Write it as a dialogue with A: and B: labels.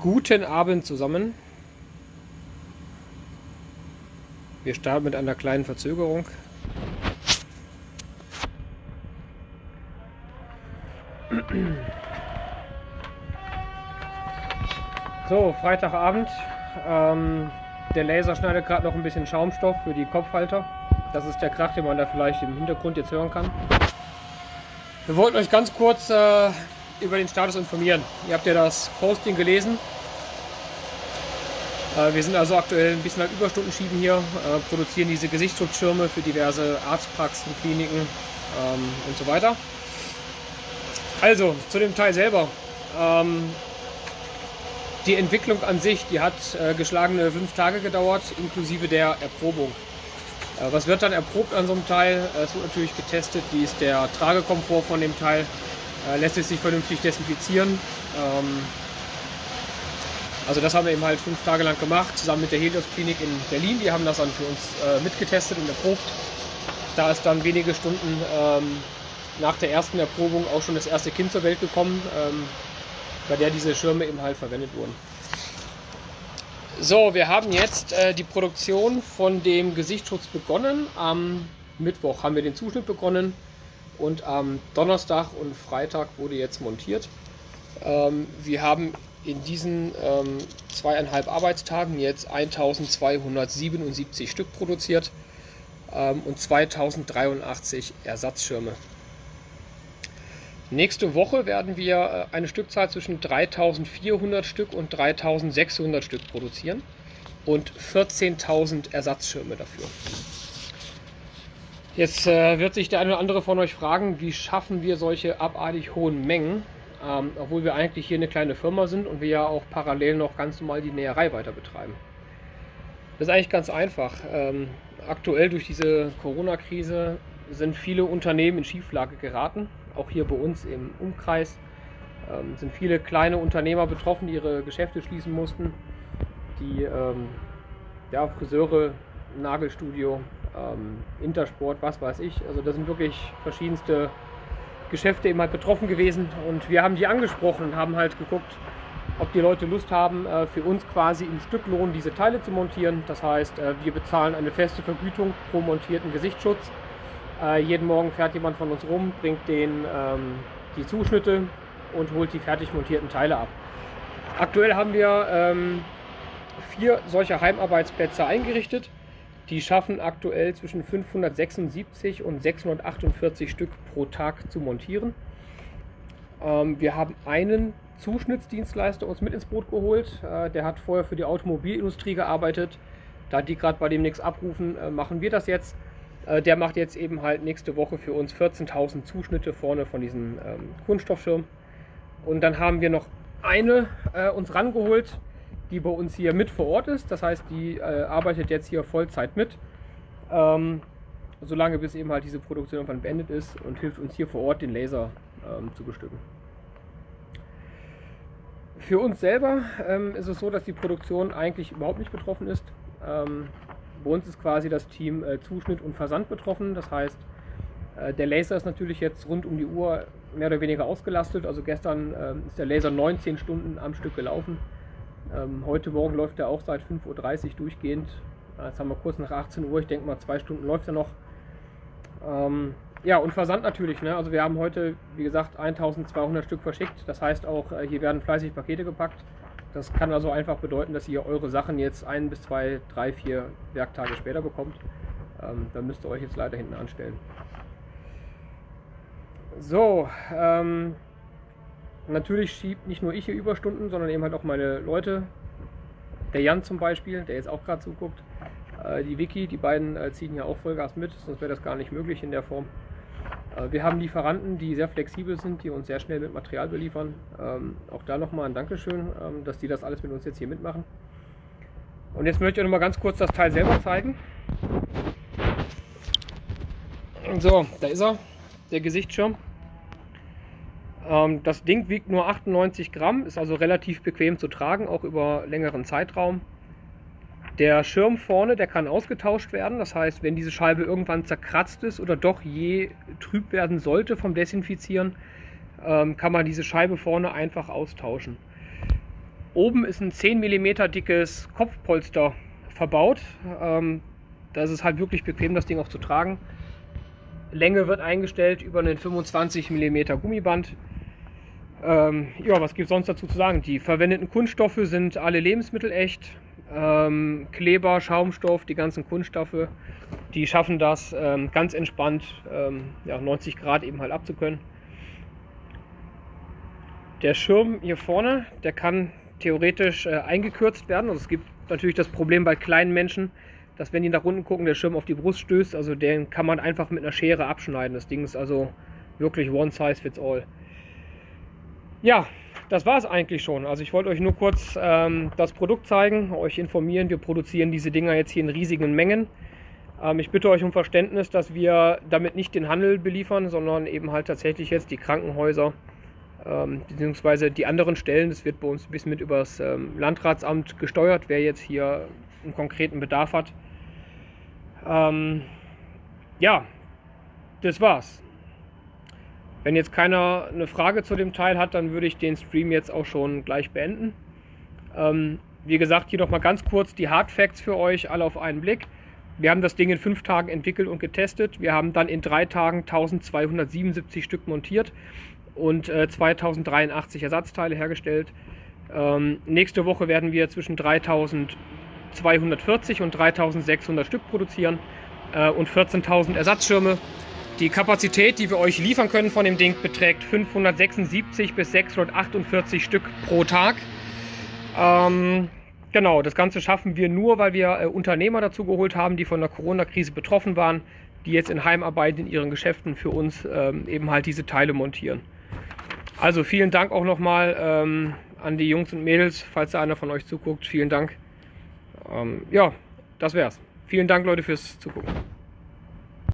A: Guten Abend zusammen. Wir starten mit einer kleinen Verzögerung. So, Freitagabend. Ähm, der Laser schneidet gerade noch ein bisschen Schaumstoff für die Kopfhalter. Das ist der Krach, den man da vielleicht im Hintergrund jetzt hören kann. Wir wollten euch ganz kurz äh, über den Status informieren. Ihr habt ja das Posting gelesen. Äh, wir sind also aktuell ein bisschen halt Überstunden schieben hier, äh, produzieren diese Gesichtsschutzschirme für diverse Arztpraxen, Kliniken ähm, und so weiter. Also, zu dem Teil selber. Ähm, die Entwicklung an sich, die hat äh, geschlagene fünf Tage gedauert, inklusive der Erprobung. Was wird dann erprobt an so einem Teil? Es wird natürlich getestet, wie ist der Tragekomfort von dem Teil, äh, lässt es sich vernünftig desinfizieren. Ähm, also das haben wir eben halt fünf Tage lang gemacht, zusammen mit der Helios Klinik in Berlin. Die haben das dann für uns äh, mitgetestet und erprobt. Da ist dann wenige Stunden ähm, nach der ersten Erprobung auch schon das erste Kind zur Welt gekommen, ähm, bei der diese Schirme eben halt verwendet wurden. So, wir haben jetzt äh, die Produktion von dem Gesichtsschutz begonnen. Am Mittwoch haben wir den Zuschnitt begonnen und am Donnerstag und Freitag wurde jetzt montiert. Ähm, wir haben in diesen ähm, zweieinhalb Arbeitstagen jetzt 1277 Stück produziert ähm, und 2083 Ersatzschirme. Nächste Woche werden wir äh, eine Stückzahl zwischen 3400 Stück und 3600 Stück produzieren und 14.000 Ersatzschirme dafür. Jetzt äh, wird sich der eine oder andere von euch fragen, wie schaffen wir solche abartig hohen Mengen, ähm, obwohl wir eigentlich hier eine kleine Firma sind und wir ja auch parallel noch ganz normal die Näherei weiter betreiben. Das ist eigentlich ganz einfach. Ähm, aktuell durch diese Corona-Krise sind viele Unternehmen in Schieflage geraten, auch hier bei uns im Umkreis ähm, sind viele kleine Unternehmer betroffen, die ihre Geschäfte schließen mussten, die ähm, ja, Friseure, Nagelstudio, ähm, Intersport, was weiß ich. Also da sind wirklich verschiedenste Geschäfte eben halt betroffen gewesen und wir haben die angesprochen und haben halt geguckt, ob die Leute Lust haben, äh, für uns quasi im Stücklohn diese Teile zu montieren. Das heißt, äh, wir bezahlen eine feste Vergütung pro montierten Gesichtsschutz. Äh, jeden Morgen fährt jemand von uns rum, bringt den ähm, die Zuschnitte und holt die fertig montierten Teile ab. Aktuell haben wir ähm, vier solcher Heimarbeitsplätze eingerichtet. Die schaffen aktuell zwischen 576 und 648 Stück pro Tag zu montieren. Ähm, wir haben einen Zuschnittsdienstleister uns mit ins Boot geholt. Äh, der hat vorher für die Automobilindustrie gearbeitet. Da die gerade bei dem nichts abrufen, äh, machen wir das jetzt. Äh, der macht jetzt eben halt nächste Woche für uns 14.000 Zuschnitte vorne von diesem ähm, Kunststoffschirm. Und dann haben wir noch eine äh, uns rangeholt, die bei uns hier mit vor Ort ist. Das heißt, die äh, arbeitet jetzt hier Vollzeit mit. Ähm, solange bis eben halt diese Produktion irgendwann beendet ist und hilft uns hier vor Ort den Laser ähm, zu bestücken. Für uns selber ähm, ist es so, dass die Produktion eigentlich überhaupt nicht betroffen ist. Ähm, bei uns ist quasi das Team äh, Zuschnitt und Versand betroffen. Das heißt, äh, der Laser ist natürlich jetzt rund um die Uhr mehr oder weniger ausgelastet. Also gestern äh, ist der Laser 19 Stunden am Stück gelaufen. Ähm, heute Morgen läuft er auch seit 5.30 Uhr durchgehend. Jetzt haben wir kurz nach 18 Uhr, ich denke mal zwei Stunden läuft er noch. Ähm, ja, und Versand natürlich. Ne? Also wir haben heute, wie gesagt, 1200 Stück verschickt. Das heißt auch, äh, hier werden fleißig Pakete gepackt. Das kann also einfach bedeuten, dass ihr eure Sachen jetzt ein bis zwei, drei, vier Werktage später bekommt. Ähm, dann müsst ihr euch jetzt leider hinten anstellen. So, ähm, natürlich schiebt nicht nur ich hier Überstunden, sondern eben halt auch meine Leute. Der Jan zum Beispiel, der jetzt auch gerade zuguckt. Äh, die Vicky, die beiden äh, ziehen hier auch Vollgas mit, sonst wäre das gar nicht möglich in der Form. Äh, wir haben Lieferanten, die sehr flexibel sind, die uns sehr schnell mit Material beliefern. Ähm, auch da nochmal ein Dankeschön, ähm, dass die das alles mit uns jetzt hier mitmachen. Und jetzt möchte ich euch noch mal ganz kurz das Teil selber zeigen. So, da ist er, der Gesichtsschirm. Ähm, das Ding wiegt nur 98 Gramm, ist also relativ bequem zu tragen, auch über längeren Zeitraum. Der Schirm vorne, der kann ausgetauscht werden. Das heißt, wenn diese Scheibe irgendwann zerkratzt ist oder doch je trüb werden sollte vom Desinfizieren, ähm, kann man diese Scheibe vorne einfach austauschen. Oben ist ein 10 mm dickes Kopfpolster verbaut. Ähm, das ist halt wirklich bequem, das Ding auch zu tragen. Länge wird eingestellt über einen 25 mm Gummiband. Ähm, ja, was gibt es sonst dazu zu sagen? Die verwendeten Kunststoffe sind alle lebensmittelecht. Ähm, Kleber, Schaumstoff, die ganzen Kunststoffe, die schaffen das ähm, ganz entspannt ähm, ja, 90 Grad eben halt abzukönnen. Der Schirm hier vorne, der kann theoretisch äh, eingekürzt werden. Also es gibt natürlich das Problem bei kleinen Menschen, dass wenn die nach unten gucken, der Schirm auf die Brust stößt. Also den kann man einfach mit einer Schere abschneiden. Das Ding ist also wirklich one size fits all. Ja, das war es eigentlich schon. Also ich wollte euch nur kurz ähm, das Produkt zeigen, euch informieren. Wir produzieren diese Dinger jetzt hier in riesigen Mengen. Ähm, ich bitte euch um Verständnis, dass wir damit nicht den Handel beliefern, sondern eben halt tatsächlich jetzt die Krankenhäuser ähm, beziehungsweise die anderen Stellen. Das wird bei uns bisschen mit übers ähm, Landratsamt gesteuert, wer jetzt hier einen konkreten Bedarf hat. Ähm, ja, das war's. Wenn jetzt keiner eine Frage zu dem Teil hat, dann würde ich den Stream jetzt auch schon gleich beenden. Ähm, wie gesagt, hier noch mal ganz kurz die Hard Facts für euch, alle auf einen Blick. Wir haben das Ding in fünf Tagen entwickelt und getestet. Wir haben dann in drei Tagen 1277 Stück montiert und äh, 2083 Ersatzteile hergestellt. Ähm, nächste Woche werden wir zwischen 3240 und 3600 Stück produzieren äh, und 14.000 Ersatzschirme. Die Kapazität, die wir euch liefern können von dem Ding, beträgt 576 bis 648 Stück pro Tag. Ähm, genau, das Ganze schaffen wir nur, weil wir äh, Unternehmer dazu geholt haben, die von der Corona-Krise betroffen waren, die jetzt in Heimarbeit in ihren Geschäften für uns ähm, eben halt diese Teile montieren. Also vielen Dank auch nochmal ähm, an die Jungs und Mädels, falls da einer von euch zuguckt. Vielen Dank. Ähm, ja, das wär's. Vielen Dank, Leute, fürs Zugucken.